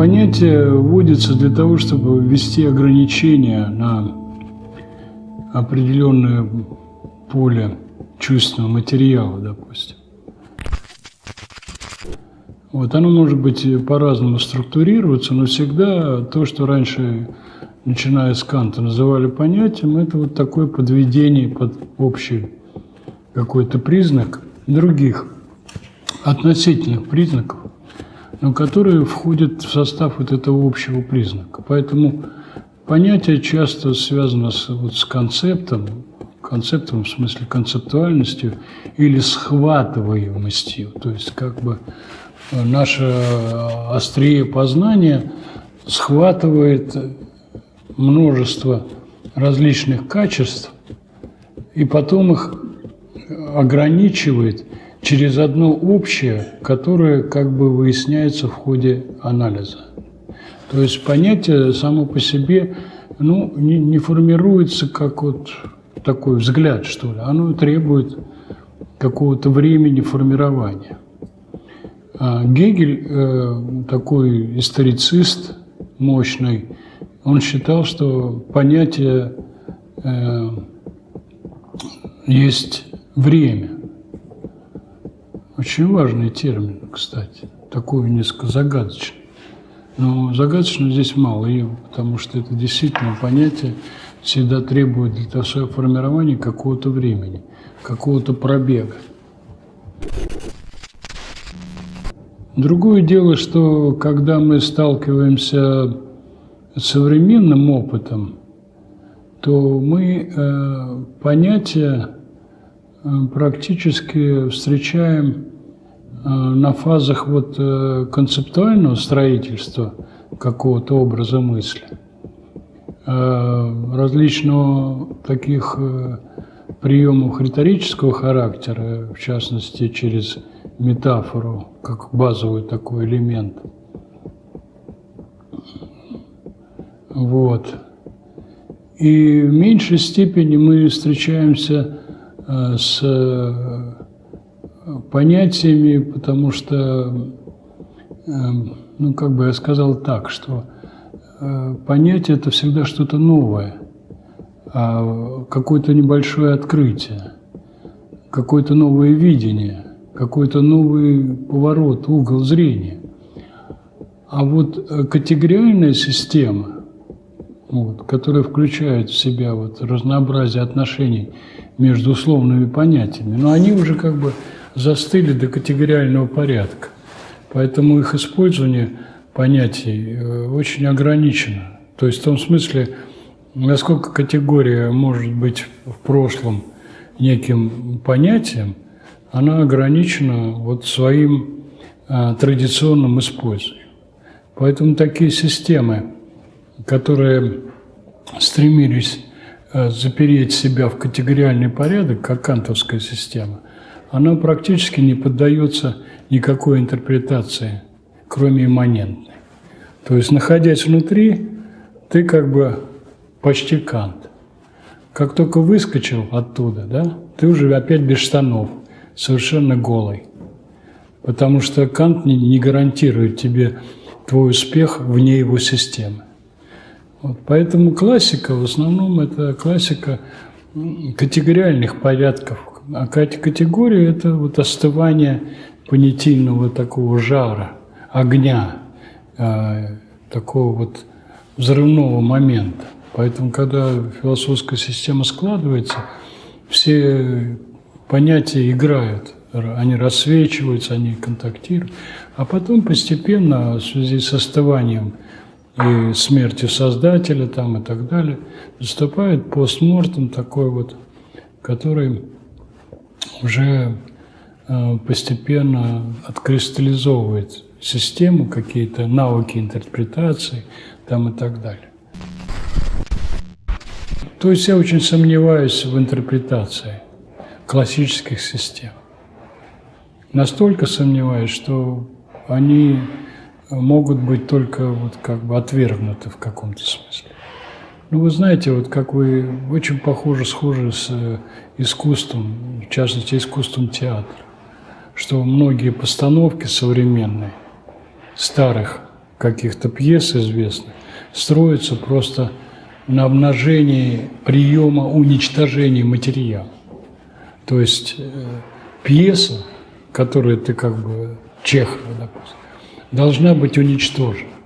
понятие вводится для того, чтобы ввести ограничения на определенное поле чувственного материала, допустим. Вот оно может быть по-разному структурироваться, но всегда то, что раньше, начиная с Канта, называли понятием, это вот такое подведение под общий какой-то признак других относительных признаков, но которые входят в состав вот этого общего признака. Поэтому понятие часто связано с, вот, с концептом, концептом в смысле концептуальностью или схватываемостью, то есть как бы наше острие познания схватывает множество различных качеств и потом их ограничивает через одно общее, которое как бы выясняется в ходе анализа. То есть понятие само по себе ну, не, не формируется как вот такой взгляд, что ли. Оно требует какого-то времени формирования. А Гегель, э, такой историцист мощный, он считал, что понятие э, есть время. Очень важный термин, кстати, такой несколько загадочный. Но загадочно здесь мало его, потому что это действительно понятие всегда требует для своего формирования какого-то времени, какого-то пробега. Другое дело, что когда мы сталкиваемся с современным опытом, то мы э, понятия практически встречаем Э, на фазах вот э, концептуального строительства какого-то образа мысли, э, различного таких приемов риторического характера, в частности, через метафору, как базовый такой элемент. Вот. И в меньшей степени мы встречаемся с понятиями, потому что, эм, ну, как бы я сказал так, что э, понятие – это всегда что-то новое, а какое-то небольшое открытие, какое-то новое видение, какой-то новый поворот, угол зрения. А вот э, категориальная система, вот, которая включает в себя вот разнообразие отношений между условными понятиями, но они уже как бы застыли до категориального порядка. Поэтому их использование понятий э, очень ограничено. То есть в том смысле, насколько категория может быть в прошлом неким понятием, она ограничена вот своим а, традиционным использованием. Поэтому такие системы, которые стремились запереть себя в категориальный порядок, как кантовская система, она практически не поддается никакой интерпретации, кроме имманентной. То есть, находясь внутри, ты как бы почти Кант. Как только выскочил оттуда, да, ты уже опять без штанов, совершенно голый. Потому что Кант не гарантирует тебе твой успех вне его системы. Вот, поэтому классика в основном это классика категориальных порядков, а категория – это вот остывание понятийного такого жара, огня, э, такого вот взрывного момента. Поэтому, когда философская система складывается, все понятия играют, они рассвечиваются, они контактируют. А потом постепенно, в связи с остыванием и смертью Создателя там и так далее, наступает постмортом такой вот, который уже э, постепенно откристаллизовывает систему, какие-то навыки интерпретации там и так далее. То есть я очень сомневаюсь в интерпретации классических систем. Настолько сомневаюсь, что они могут быть только вот как бы отвергнуты в каком-то смысле. Ну, вы знаете, вот как вы очень похожи, схожи с э, искусством, в частности, искусством театра, что многие постановки современные, старых каких-то пьес известных строится просто на обнажении приема уничтожения материала. То есть э, пьеса, которую ты как бы Чехова, допустим, должна быть уничтожена.